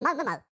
那那那